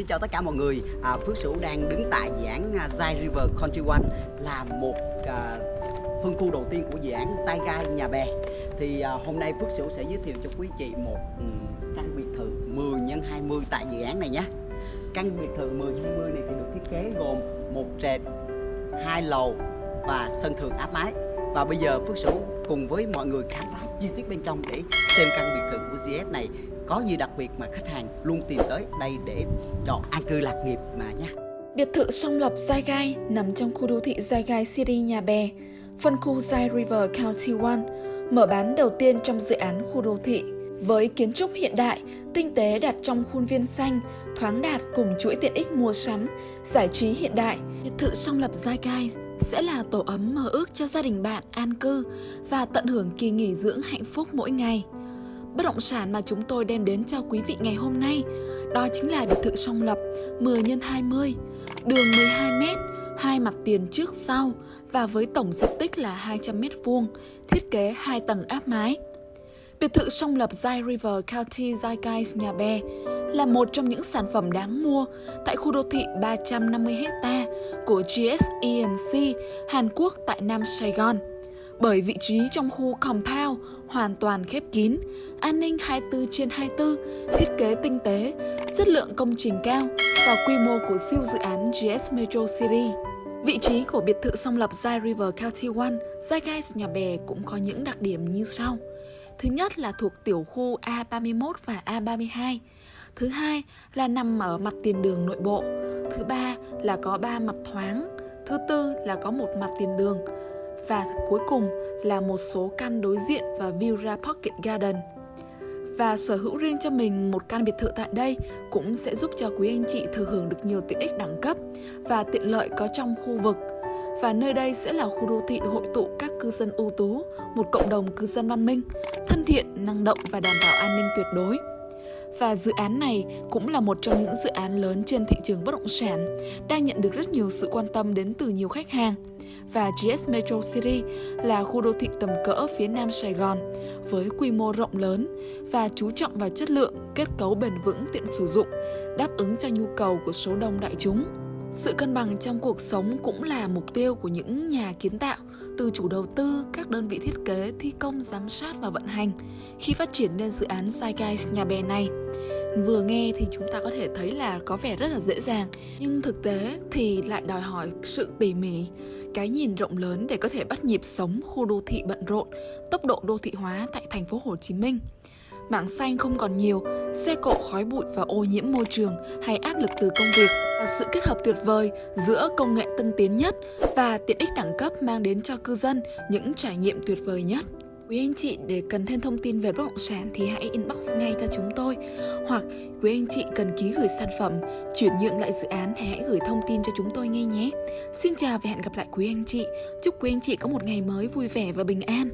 Xin chào tất cả mọi người. À, Phước Sửu đang đứng tại dự án à, Zai River Country One Là một à, phân khu đầu tiên của dự án Zai Gai Nhà Bè. Thì à, hôm nay Phước Sửu sẽ giới thiệu cho quý chị một um, căn biệt thự 10 x 20 tại dự án này nhé. Căn biệt thự 10 x 20 này thì được thiết kế gồm một trệt, hai lầu và sân thượng áp mái. Và bây giờ Phước Sửu cùng với mọi người khám phá chi tiết bên trong để xem căn biệt thự của GS này có gì đặc biệt mà khách hàng luôn tìm tới đây để chọn an cư lạc nghiệp mà nha. Biệt thự song lập Zai Gai nằm trong khu đô thị Zai Gai City Nhà Bè, phân khu Zai River County One, mở bán đầu tiên trong dự án khu đô thị. Với kiến trúc hiện đại, tinh tế đặt trong khuôn viên xanh, thoáng đạt cùng chuỗi tiện ích mua sắm, giải trí hiện đại, biệt thự song lập Zai Gai sẽ là tổ ấm mơ ước cho gia đình bạn an cư và tận hưởng kỳ nghỉ dưỡng hạnh phúc mỗi ngày. Bất động sản mà chúng tôi đem đến cho quý vị ngày hôm nay đó chính là biệt thự song lập 10 x 20, đường 12m, hai mặt tiền trước sau và với tổng diện tích là 200m2, thiết kế 2 tầng áp mái. Biệt thự song lập Zai River County Zeitgeist Nhà Bè là một trong những sản phẩm đáng mua tại khu đô thị 350 ha của GSENC Hàn Quốc tại Nam Sài Gòn bởi vị trí trong khu compound hoàn toàn khép kín, an ninh 24 trên 24, thiết kế tinh tế, chất lượng công trình cao và quy mô của siêu dự án GS Metro City. Vị trí của biệt thự song lập Zai River County One, Zai Guys Nhà Bè cũng có những đặc điểm như sau. Thứ nhất là thuộc tiểu khu A31 và A32. Thứ hai là nằm ở mặt tiền đường nội bộ. Thứ ba là có ba mặt thoáng. Thứ tư là có một mặt tiền đường và cuối cùng là một số căn đối diện và view ra Pocket Garden. Và sở hữu riêng cho mình một căn biệt thự tại đây cũng sẽ giúp cho quý anh chị thừa hưởng được nhiều tiện ích đẳng cấp và tiện lợi có trong khu vực. Và nơi đây sẽ là khu đô thị hội tụ các cư dân ưu tú, một cộng đồng cư dân văn minh, thân thiện, năng động và đảm bảo an ninh tuyệt đối. Và dự án này cũng là một trong những dự án lớn trên thị trường bất động sản, đang nhận được rất nhiều sự quan tâm đến từ nhiều khách hàng và GS Metro City là khu đô thị tầm cỡ phía nam Sài Gòn với quy mô rộng lớn và chú trọng vào chất lượng, kết cấu bền vững tiện sử dụng, đáp ứng cho nhu cầu của số đông đại chúng. Sự cân bằng trong cuộc sống cũng là mục tiêu của những nhà kiến tạo, từ chủ đầu tư, các đơn vị thiết kế, thi công, giám sát và vận hành khi phát triển nên dự án Skyguys nhà bè này. Vừa nghe thì chúng ta có thể thấy là có vẻ rất là dễ dàng, nhưng thực tế thì lại đòi hỏi sự tỉ mỉ, cái nhìn rộng lớn để có thể bắt nhịp sống khu đô thị bận rộn, tốc độ đô thị hóa tại thành phố Hồ Chí Minh. Mảng xanh không còn nhiều, xe cộ khói bụi và ô nhiễm môi trường hay áp lực từ công việc là sự kết hợp tuyệt vời giữa công nghệ tân tiến nhất và tiện ích đẳng cấp mang đến cho cư dân những trải nghiệm tuyệt vời nhất. Quý anh chị để cần thêm thông tin về bất động sản thì hãy inbox ngay cho chúng tôi hoặc quý anh chị cần ký gửi sản phẩm, chuyển nhượng lại dự án thì hãy gửi thông tin cho chúng tôi ngay nhé. Xin chào và hẹn gặp lại quý anh chị. Chúc quý anh chị có một ngày mới vui vẻ và bình an.